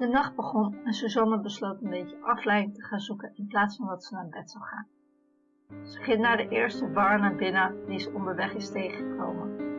De nacht begon en Suzanne besloot een beetje afleiding te gaan zoeken in plaats van dat ze naar bed zou gaan. Ze ging naar de eerste bar naar binnen die ze onderweg is tegengekomen.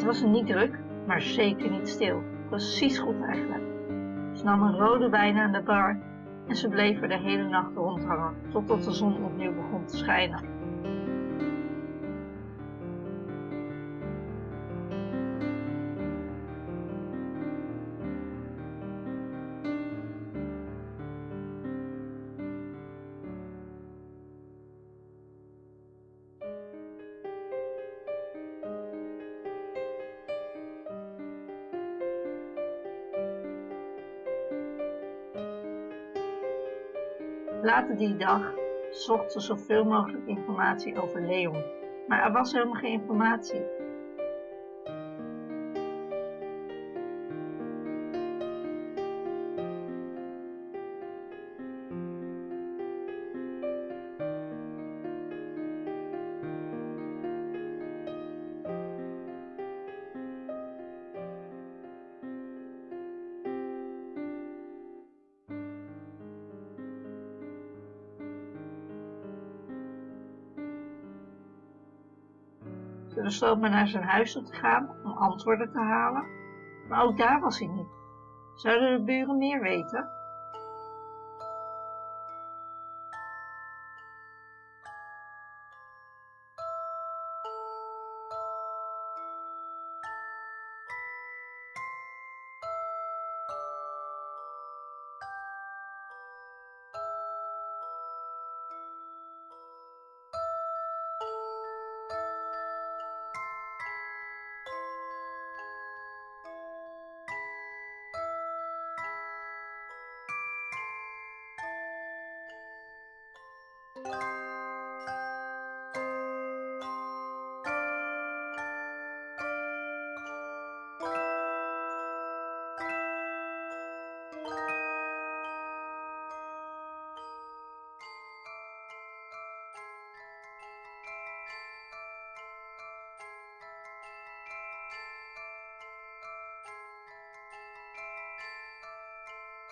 Het was niet druk, maar zeker niet stil. Precies goed eigenlijk. Ze nam een rode wijn aan de bar en ze bleef er de hele nacht rondhangen totdat de zon opnieuw begon te schijnen. Later die dag zocht ze zoveel mogelijk informatie over Leon, maar er was helemaal geen informatie. Ze besloot maar naar zijn huis toe te gaan om antwoorden te halen, maar ook daar was hij niet. Zouden de buren meer weten?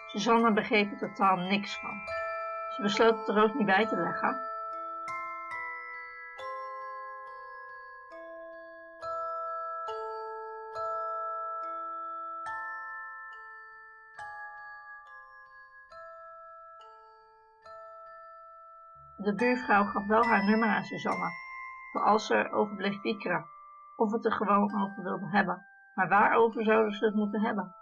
Susanne begreep er totaal niks van. Ze besloot het er ook niet bij te leggen. De buurvrouw gaf wel haar nummer aan Susanne, voor als ze erover bleef piekeren, of het er gewoon over wilde hebben. Maar waarover zouden ze het moeten hebben?